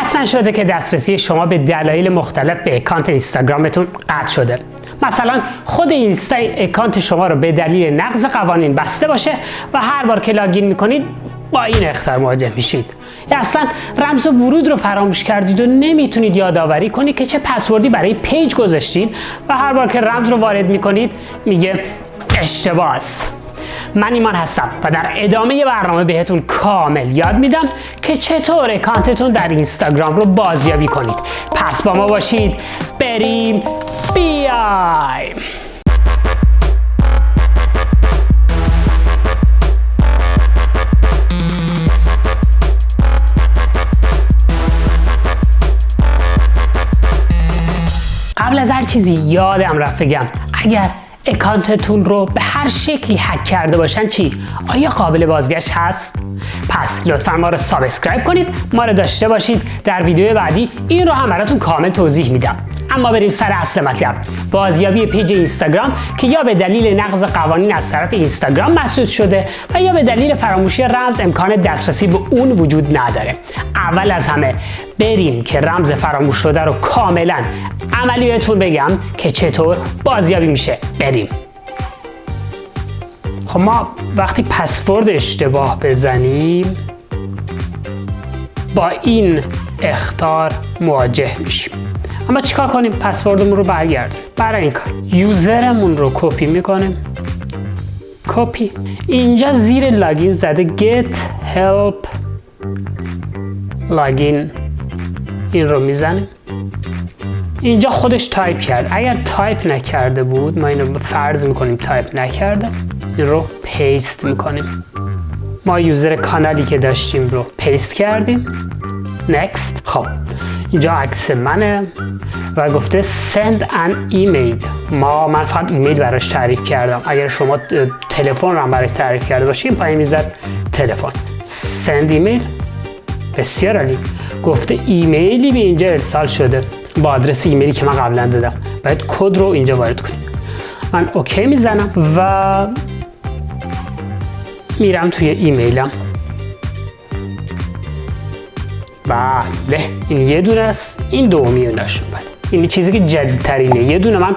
حتما شده که دسترسی شما به دلایل مختلف به account اینستاگرامتون قطع شده. مثلا خود اینستا account شما رو به دلیل نقض قوانین بسته باشه و هر بار که login می‌کنید با این اخطار مواجه میشید. یا اصلا رمز ورود رو فراموش کردید و نمی‌تونید یادآوری کنید که چه پسوردی برای page گذاشتین و هر بار که رمز رو وارد می‌کنید میگه اشتباه من ایمان هستم و در ادامه برنامه بهتون کامل یاد میدم که چطور اکانتتون در اینستاگرام رو بازیابی کنید. پس با ما باشید. بریم. بیایم. قبل از هر چیزی یادم رفت بگم اگر اکانتتون رو به هر شکلی هک کرده باشن چی؟ آیا قابل بازگشت هست؟ پس لطفا ما رو subscribe کنید ما رو داشته باشید در ویدیو بعدی این رو هم براتون کامل توضیح میدم اما بریم سر اصل مطلب. بازیابی page اینستاگرام که یا به دلیل نقض قوانین از طرف اینستاگرام مسدود شده و یا به دلیل فراموشی رمز امکان دسترسی به اون وجود نداره. اول از همه بریم که رمز فراموش شده رو کاملا عملی بهتون بگم که چطور بازیابی میشه. بریم. خب ما وقتی پسورد اشتباه بزنیم با این اخطار مواجه میشیم. اما چیکار کنیم؟ پسوردمون رو برگردیم برای این کار. user مون رو کپی می‌کنیم. کپی. اینجا زیر login زده get help logging in این رو می‌زنیم. اینجا خودش تایپ کرد. اگر تایپ نکرده بود ما اینو فرض می‌کنیم تایپ نکرده این رو paste می‌کنیم. ما user کانالی که داشتیم رو paste کردیم. Next. خب. اینجا عکس منه و گفته send an email. ما من فقط ایمیل براش تعریف کردم. اگر شما تلفن رو هم براش تعریف کرده باشین پایین می‌زد تلفن. send ایمیل بسیار عالی. گفته ایمیلی به اینجا ارسال شده. با آدرس ایمیلی که من قبلا دادم. باید کد رو اینجا وارد کنیم. من OK می‌زنم و میرم توی ایمیلم بله. این یه دونه است این دومی نشون بده این چیزی که جدیدترینه. یه دونه من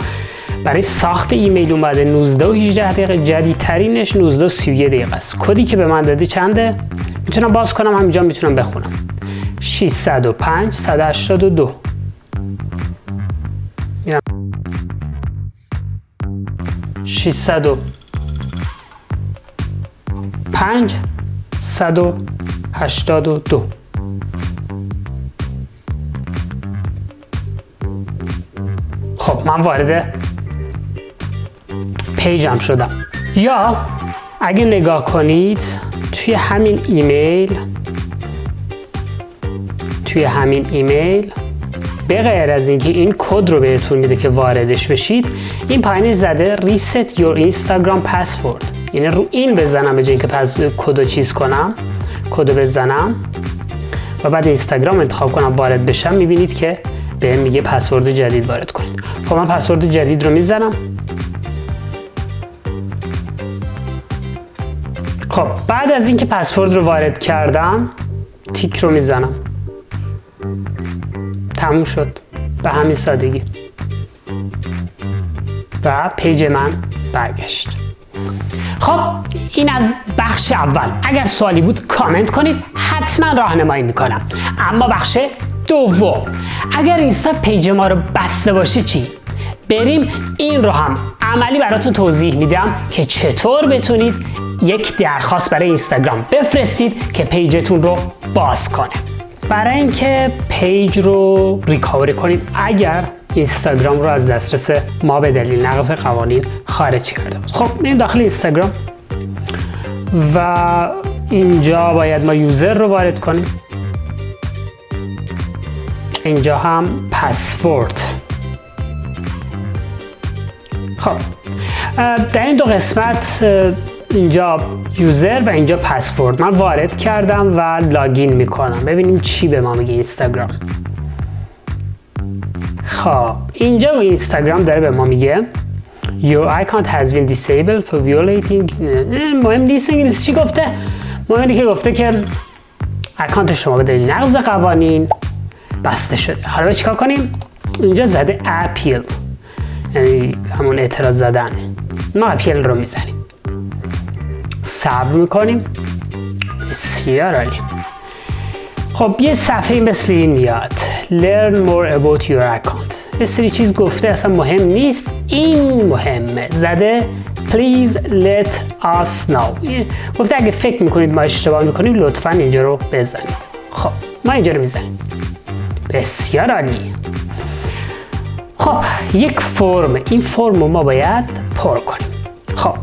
برای ساخت ایمیل اومده. 19 و 18 دقیقه جدیدترینش. 19 و 31 دقیقه است. کدی که به من دادی چنده؟ می‌تونم باز کنم. همینجا می‌تونم بخونم. 605 182 605 182 من وارد پیجم شدم یا اگه نگاه کنید توی همین ایمیل توی همین ایمیل به غیر از اینکه این کد رو بهتون میده که واردش بشید این پایین زده reset your instagram password. یعنی رو این بزنم به جای اینکه پس کد چیز کنم کد بزنم و بعد اینستاگرام انتخاب کنم وارد بشم می‌بینید که به میگه پسورد جدید وارد کنید. خب من پسورد جدید رو می‌زنم. خب بعد از اینکه پسورد رو وارد کردم تیک رو می‌زنم. تموم شد. به همین سادگی. و پیج من برگشت. خب این از بخش اول. اگر سوالی بود کامنت کنید. حتما راهنمایی می‌کنم. اما بخش دوم اگر اینستا page ما رو بسته باشه چی؟ بریم این رو هم عملی براتون توضیح میدم که چطور بتونید یک درخواست برای اینستاگرام بفرستید که page تون رو باز کنه. برای اینکه page رو recovery کنید اگر اینستاگرام رو از دسترس ما به دلیل نقض قوانین خارج کرده خب میریم داخل اینستاگرام و اینجا باید ما یوزر رو وارد کنیم. اینجا هم پسورد خب در این دو قسمت اینجا یوزر و اینجا پسورد من وارد کردم و لاگین می‌کنم. ببینیم چی به ما میگه اینستاگرام. خب اینجا اینستاگرام داره به ما میگه Your account has been disabled for violating مهم نیست انگلیسی چی گفته؟ مهم که گفته که اکانت شما به دلیل نقض قوانین بسته شده حالا چیکار کنیم؟ اینجا زده اپیل یعنی همون اعتراض زدن. ما اپیل رو می‌زنیم. صبر می‌کنیم. بسیار عالی. خب یه صفحه مثل این میاد. Learn more about your account. یه سری چیز گفته اصلا مهم نیست. این مهمه. زده Please let us know. گفته اگه فکر می‌کنید ما اشتباه می‌کنیم لطفا اینجا رو بزنید. خب ما اینجا رو می‌زنیم. بسیار عالی خب یک فرم این فرم رو ما باید پر کنیم. خب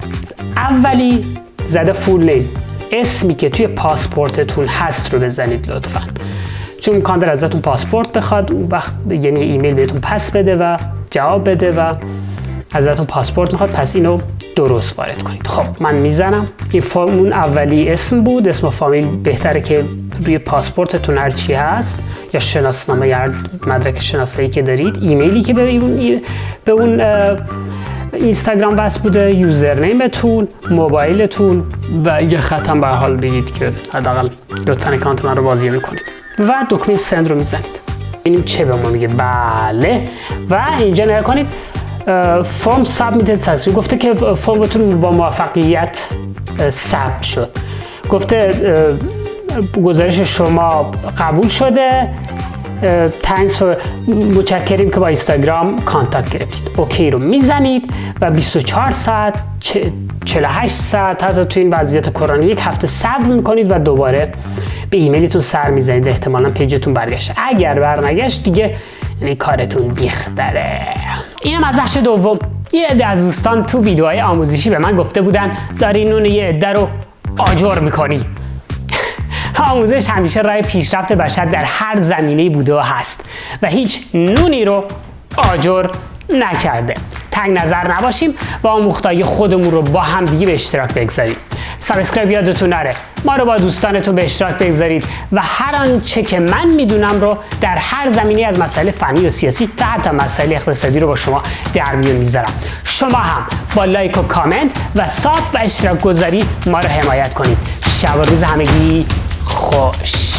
اولی زده فول نیم. اسمی که توی پاسپورتتون هست رو بزنید لطفا. چون امکان داره ازتون پاسپورت بخواد اون وقت یعنی ایمیل بهتون پس بده و جواب بده و ازتون پاسپورت می‌خواد پس اینو درست وارد کنید. خب من می‌زنم. این فرم اون اولی اسم بود. اسم و فامیل بهتره که روی پاسپورتتون هر چی هست. یا شناسنامه یا مدرک شناسایی که دارید ایمیلی که به اون به اون اینستاگرام وصل بوده username تون موبایلتون و یه خط هم به هر حال بگید که حداقل لطفا account من رو بازیابی کنید. و دکمه send رو می‌زنید. ببینیم چه به ما میگه. بله. و اینجا نگاه کنید form submitted successful گفته که فرمتون با موفقیت ثبت شد. گفته گزارش شما قبول شده thanks متشکریم که با اینستاگرام contact گرفتید. OK رو می‌زنید و 24 ساعت 48 ساعت حتی تو این وضعیت کرونا یک هفته صبر می‌کنید و دوباره به ایمیلتون سر می‌زنید. احتمالا پیجتون برگشت اگر برنگشت دیگه یعنی کارتون بیختره اینم از بخش دوم. یه عده از دوستان تو ویدیوهای آموزشی به من گفته بودن داری نون یه عده رو آجر می‌کنی. آموزش همیشه راه پیشرفت بشر در هر زمینه بوده و هست و هیچ نونی رو آجر نکرده. تنگ نظر نباشیم و آموختای خودمون رو با هم دیگه به اشتراک بگذاریم. subscribe یادتون نره. ما رو با دوستانتون به اشتراک بگذارید و هر آنچه که من می‌دونم رو در هر زمینه از مسائل فنی و سیاسی و حتی مسائل اقتصادی رو با شما در میون می‌ذارم. شما هم با like و کامنت و sub و اشتراک گذاری ما رو حمایت کنید. شب و روز همگی خوش